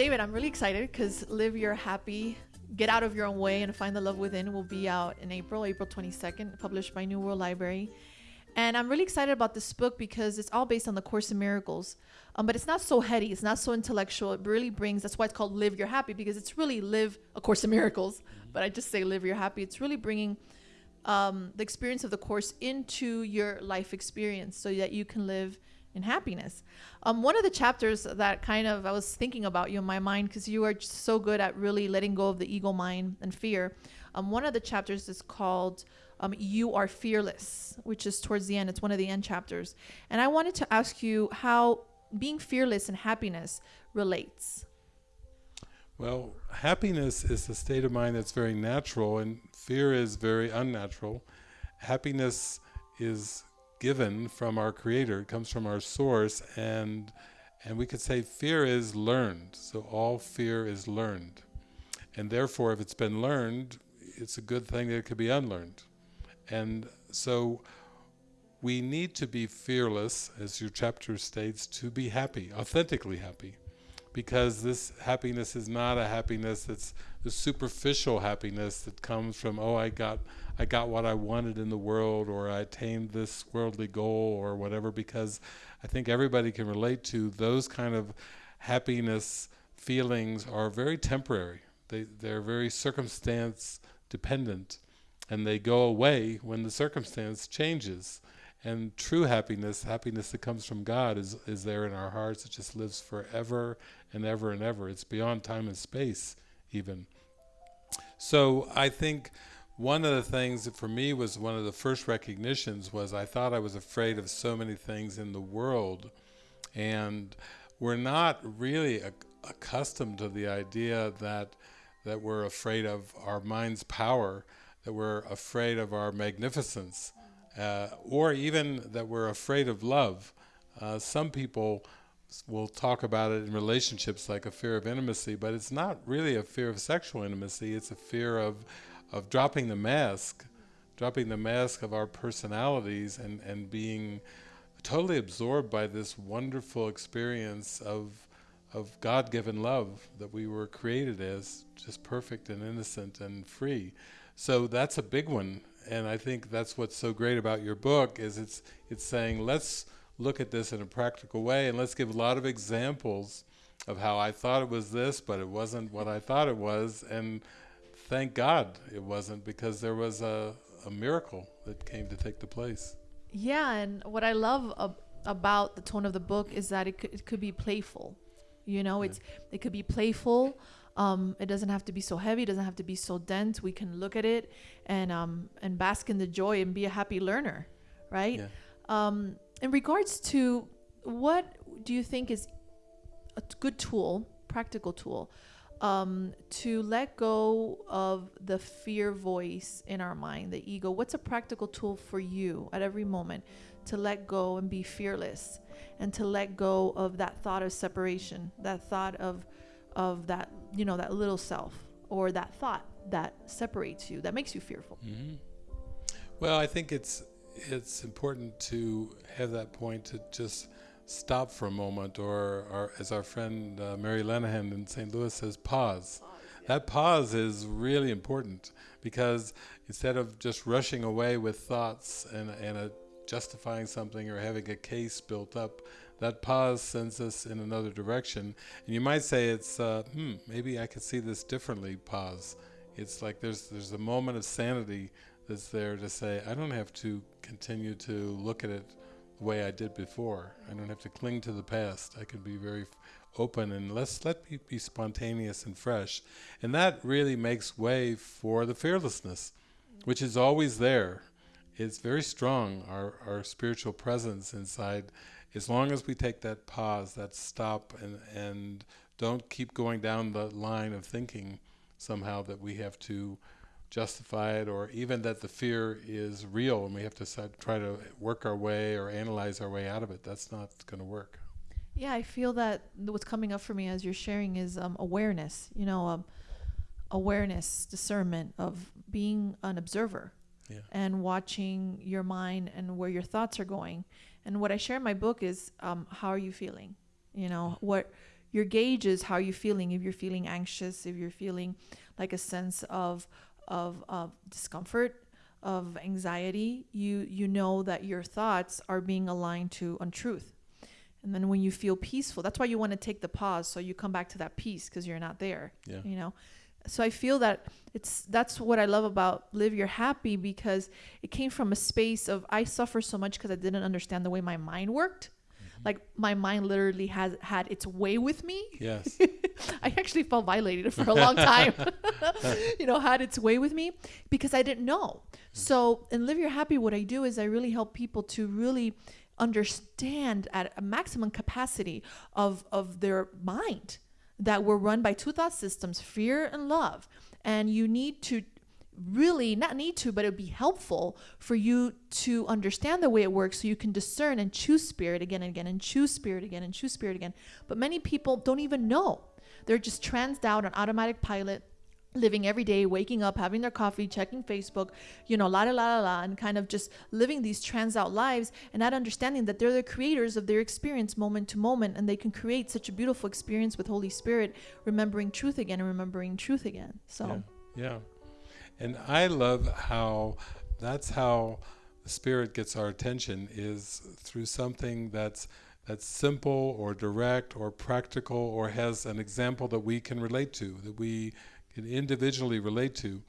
David, I'm really excited because Live Your Happy, Get Out of Your Own Way, and Find the Love Within will be out in April, April 22nd, published by New World Library. And I'm really excited about this book because it's all based on the Course in Miracles. Um, but it's not so heady, it's not so intellectual. It really brings, that's why it's called Live Your Happy because it's really live A Course in Miracles. But I just say Live Your Happy. It's really bringing um, the experience of the Course into your life experience so that you can live in happiness. Um, one of the chapters that kind of I was thinking about you in my mind because you are so good at really letting go of the ego mind and fear. Um, one of the chapters is called um, "You Are Fearless," which is towards the end. It's one of the end chapters, and I wanted to ask you how being fearless and happiness relates. Well, happiness is a state of mind that's very natural, and fear is very unnatural. Happiness is given from our creator, it comes from our source, and and we could say fear is learned. So all fear is learned. And therefore, if it's been learned, it's a good thing that it could be unlearned. And so we need to be fearless, as your chapter states, to be happy, authentically happy because this happiness is not a happiness that's the superficial happiness that comes from oh I got I got what I wanted in the world or I attained this worldly goal or whatever because I think everybody can relate to those kind of happiness feelings are very temporary they they're very circumstance dependent and they go away when the circumstance changes and true happiness, happiness that comes from God, is, is there in our hearts. It just lives forever and ever and ever. It's beyond time and space, even. So I think one of the things that for me was one of the first recognitions was I thought I was afraid of so many things in the world. And we're not really accustomed to the idea that that we're afraid of our mind's power, that we're afraid of our magnificence, uh, or even that we're afraid of love. Uh, some people will talk about it in relationships like a fear of intimacy, but it's not really a fear of sexual intimacy. It's a fear of of dropping the mask, dropping the mask of our personalities and and being totally absorbed by this wonderful experience of of God-given love that we were created as, just perfect and innocent and free. So that's a big one and I think that's what's so great about your book is it's it's saying let's look at this in a practical way and let's give a lot of examples of how I thought it was this but it wasn't what I thought it was and thank God it wasn't because there was a, a miracle that came to take the place. Yeah, and what I love ab- about the tone of the book is that it could, it could be playful. You know, yeah. it's it could be playful um, it doesn't have to be so heavy. It doesn't have to be so dense. We can look at it and um, and bask in the joy and be a happy learner, right? Yeah. Um, in regards to what do you think is a good tool, practical tool, um, to let go of the fear voice in our mind, the ego? What's a practical tool for you at every moment to let go and be fearless and to let go of that thought of separation, that thought of of that you know that little self or that thought that separates you that makes you fearful mm-hmm. well i think it's it's important to have that point to just stop for a moment or, or as our friend uh, mary lenahan in st louis says pause, pause yeah. that pause is really important because instead of just rushing away with thoughts and, and a justifying something or having a case built up that pause sends us in another direction. And you might say it's, uh, hmm, maybe I could see this differently, pause. It's like there's, there's a moment of sanity that's there to say, I don't have to continue to look at it way I did before. I don't have to cling to the past. I can be very open and let's let me be spontaneous and fresh. And that really makes way for the fearlessness, which is always there. It's very strong, our, our spiritual presence inside as long as we take that pause, that stop, and and don't keep going down the line of thinking somehow that we have to justify it, or even that the fear is real and we have to try to work our way or analyze our way out of it. That's not going to work. Yeah, I feel that what's coming up for me as you're sharing is um, awareness. You know, um, awareness, discernment of being an observer. Yeah. and watching your mind and where your thoughts are going and what I share in my book is um, how are you feeling? You know, what your gauge is how are you're feeling. If you're feeling anxious, if you're feeling like a sense of of, of discomfort, of anxiety, you you know that your thoughts are being aligned to untruth. And then when you feel peaceful, that's why you want to take the pause so you come back to that peace because you're not there. Yeah. You know. So I feel that it's that's what I love about Live Your Happy because it came from a space of I suffer so much because I didn't understand the way my mind worked. Mm-hmm. Like my mind literally has had its way with me. Yes. I actually felt violated for a long time. you know, had its way with me because I didn't know. So in Live Your Happy, what I do is I really help people to really understand at a maximum capacity of of their mind that we're run by two thought systems, fear and love. And you need to really not need to, but it would be helpful for you to understand the way it works so you can discern and choose spirit again and again and choose spirit again and choose spirit again. But many people don't even know. They're just transed out on automatic pilot living every day, waking up, having their coffee, checking Facebook, you know, la la la la and kind of just living these trans out lives and not understanding that they're the creators of their experience moment to moment and they can create such a beautiful experience with Holy Spirit, remembering truth again and remembering truth again. So, Yeah. yeah. And I love how that's how the spirit gets our attention is through something that's that's simple or direct or practical or has an example that we can relate to, that we can individually relate to.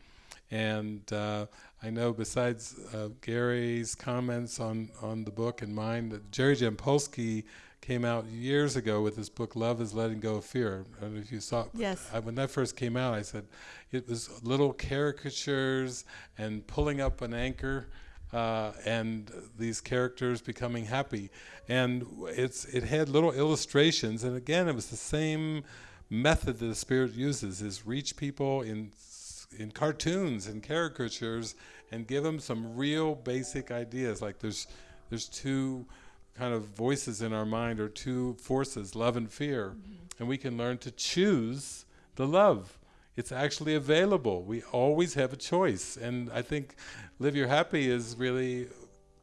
And uh, I know besides uh, Gary's comments on, on the book and mine, that Jerry Jampolsky came out years ago with this book Love is Letting Go of Fear. I don't know if you saw it. Yes. I, when that first came out, I said it was little caricatures and pulling up an anchor uh, and these characters becoming happy. And it's it had little illustrations, and again, it was the same method that the spirit uses: is reach people in in cartoons and caricatures and give them some real basic ideas. Like there's there's two kind of voices in our mind or two forces, love and fear, and we can learn to choose the love. It's actually available. We always have a choice, and I think Live Your Happy is really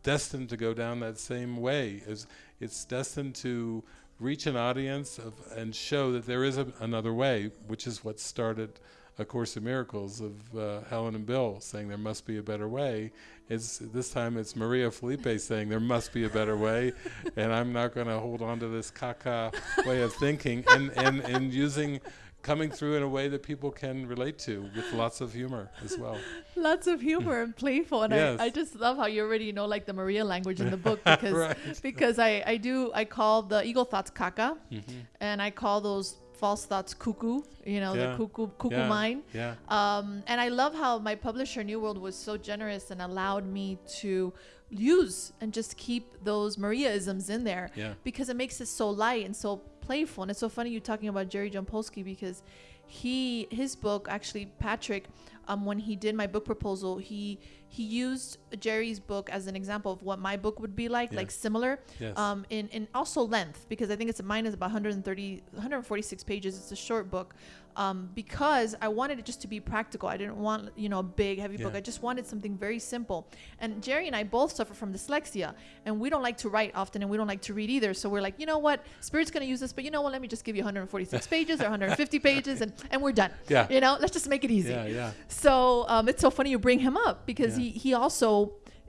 destined to go down that same way. It's, it's destined to reach an audience of, and show that there is a, another way, which is what started A Course in Miracles of uh, Helen and Bill saying there must be a better way. It's, this time it's Maria Felipe saying there must be a better way, and I'm not going to hold on to this caca way of thinking, and, and, and using coming through in a way that people can relate to with lots of humor as well. Lots of humor and playful, and Yes. I, I just love how you already know like the Maria language in the book because Right. because I I do I call the ego thoughts caca, Mm-hmm. and I call those false thoughts cuckoo. You know Yeah. the cuckoo cuckoo Yeah. mind. Yeah. Um, and I love how my publisher New World was so generous and allowed me to use and just keep those Mariaisms in there Yeah. because it makes it so light and so playful. And it's so funny you talking about Jerry Jampolsky because he his book actually Patrick um, when he did my book proposal he he used Jerry's book as an example of what my book would be like Yeah. like similar Yes. um, in, in also length because I think it's mine is about 130 146 pages it's a short book um, because I wanted it just to be practical I didn't want you know a big heavy book I just wanted something very simple and Jerry and I both suffer from dyslexia and we don't like to write often and we don't like to read either so we're like you know what spirit's gonna use this but you know what let me just give you 146 pages or 150 pages and and we're done Yeah. you know let's just make it easy Yeah. Yeah. So um, it's so funny you bring him up because Yeah. he, he also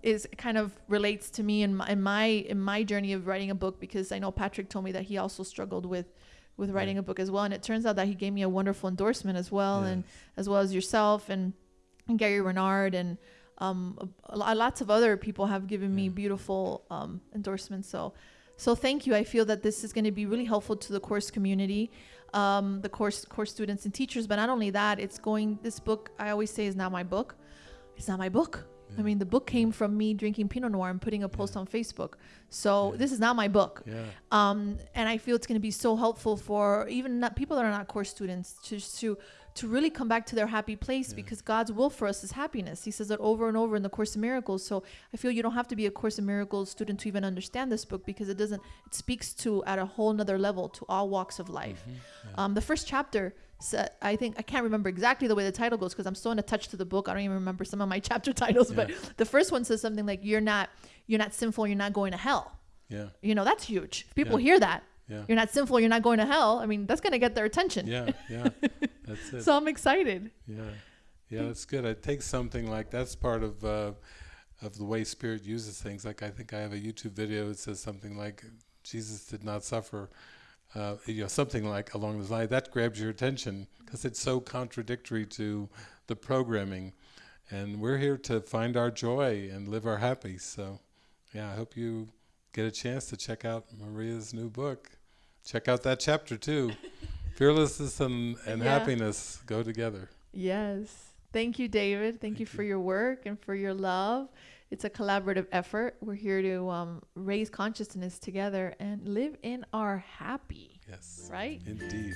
is kind of relates to me in my, in my in my journey of writing a book because I know Patrick told me that he also struggled with with writing a book as well. And it turns out that he gave me a wonderful endorsement as well and as well as yourself and, and Gary Renard and um, a, a- lots of other people have given me Yeah. beautiful um, endorsements. So so thank you. I feel that this is going to be really helpful to the course community um, the course course students and teachers but not only that it's going this book I always say is not my book it's not my book. I mean, the book came from me drinking Pinot Noir and putting a post Yeah. on Facebook. So Yeah. this is not my book. Yeah. Um, and I feel it's going to be so helpful for even not people that are not course students to to to really come back to their happy place Yeah. because God's will for us is happiness. He says that over and over in the Course in Miracles. So I feel you don't have to be a Course in Miracles student to even understand this book because it doesn't. It speaks to at a whole nother level to all walks of life. Mhm. Yeah. Um, the first chapter, I think I can't remember exactly the way the title goes because I'm so in a touch to the book. I don't even remember some of my chapter titles. But the first one says something like, "You're not, you're not sinful. You're not going to hell." yeah. You know, that's huge. If people Yeah. hear that, Yeah. You're not sinful. You're not going to hell. I mean, that's going to get their attention. Yeah. Yeah. That's it. So I'm excited. Yeah, yeah, that's good. It takes something like that's part of uh, of the way Spirit uses things. Like I think I have a YouTube video that says something like Jesus did not suffer, uh, you know, something like along those lines. That grabs your attention because it's so contradictory to the programming, and we're here to find our joy and live our happy. So, yeah, I hope you get a chance to check out Maria's new book. Check out that chapter too. Fearlessness and, and Yeah. happiness go together. Yes. Thank you, David. Thank, you Thank for you. your work and for your love. It's a collaborative effort. We're here to um, raise consciousness together and live in our happy, Yes. right? Indeed.